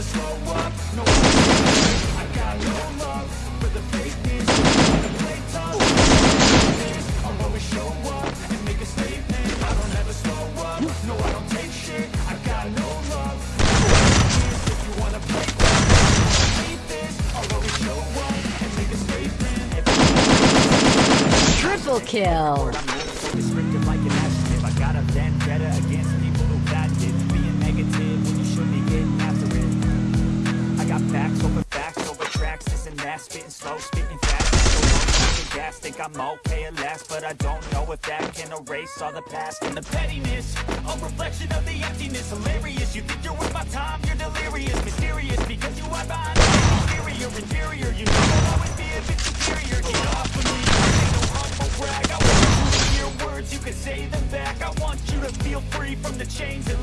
never slow up, no I got no love for the fakeness. Wanna play tough, I'll always show up and make a statement. I don't ever slow up, no I don't take shit. I got no love. If you wanna play tough, hate this I'll always show up and make a statement. Triple kill! I got facts over tracks This and that, spitting slow, spitting fast. So gas, think I'm okay at last But I don't know if that can erase all the past And the pettiness, a reflection of the emptiness Hilarious, you think you're worth my time, you're delirious Mysterious, because you are behind exterior Inferior, you know I'll always be a bit superior. Get off of me, ain't no humble brag I want you to hear words, you can say them back I want you to feel free from the chains that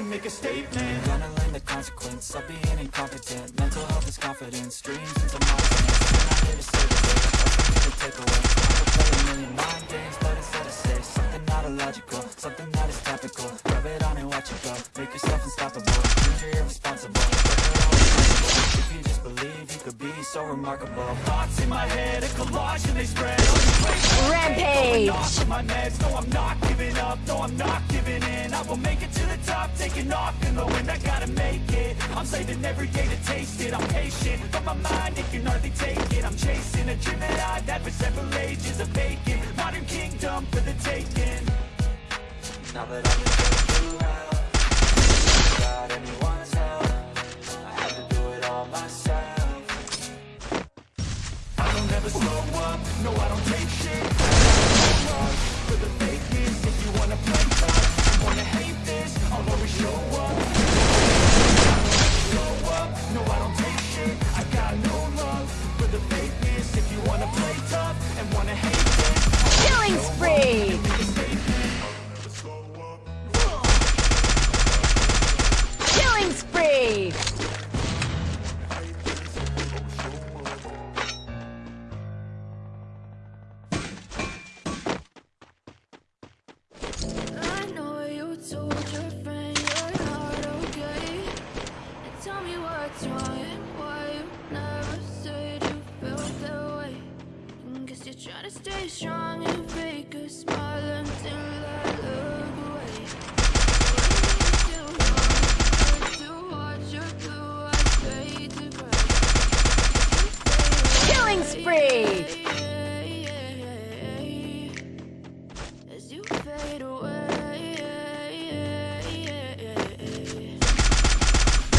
and make a statement. Gonna learn the consequence of being incompetent. Mental health is confidence, dreams into mindfulness I'm not here to save remarkable. Thoughts in my head, a collage and they spread. On the place Rampage! my meds, no I'm not giving up, no I'm not giving in. I will make it to the top, taking off in the wind, I gotta make it. I'm saving every day to taste it, I'm patient But my mind, it can hardly take it. I'm chasing a dream that I've had for several ages of vacant. Modern kingdom for the taking. Now that I've Don't slow up, no I don't take shit for the fakeness If you wanna play tough, wanna hate this I'll always show up slow up, no I don't take guess you're trying to stay strong and fake a smile until I look away. Too hard to watch your blue eyes fade to gray. Killing spree! As you fade away,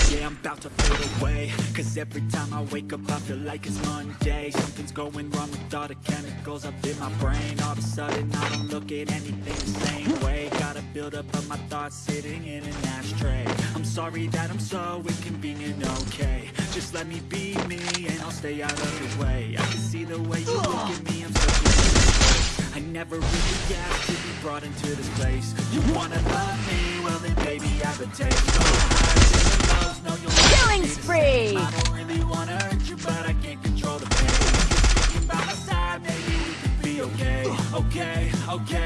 Yeah, I'm about to fade away Cause every time I wake up I feel like it's Monday. Something's going wrong with all the chemicals up in my brain. All of a sudden I don't look at anything the same way. Gotta build up of my thoughts sitting in an ashtray. I'm sorry that I'm so inconvenient, okay. Just let me be me and I'll stay out of your way. I can see the way you look at me, I'm a I never really asked to be brought into this place. You wanna love me, well then baby I have a taste. No highs and lows, no you'll Killing spree! same. I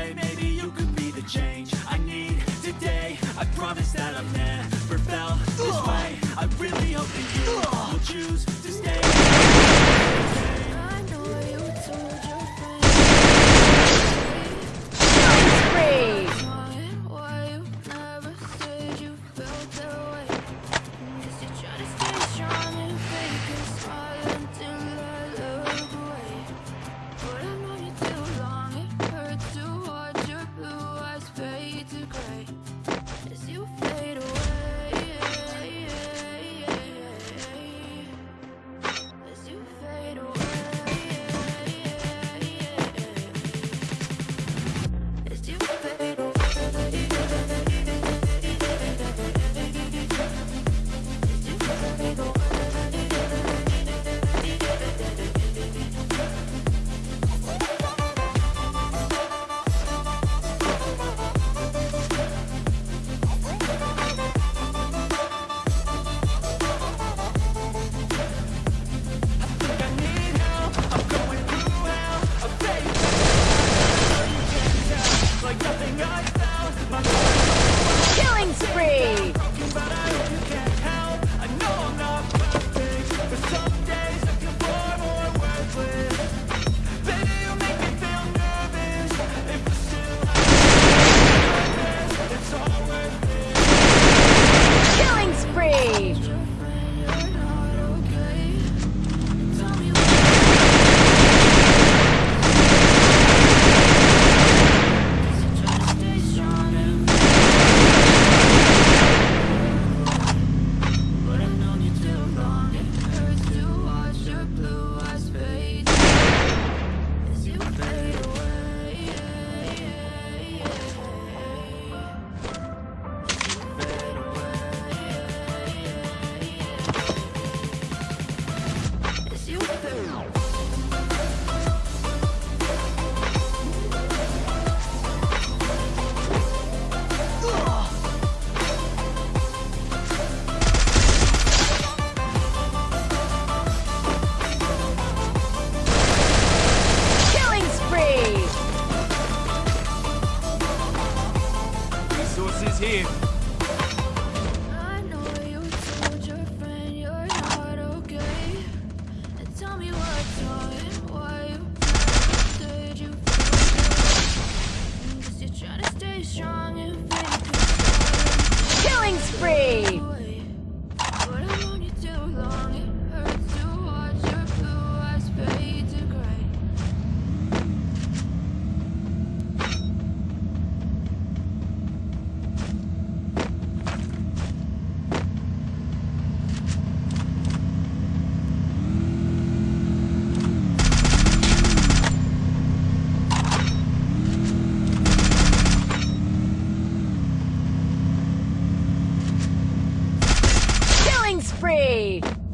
Hey!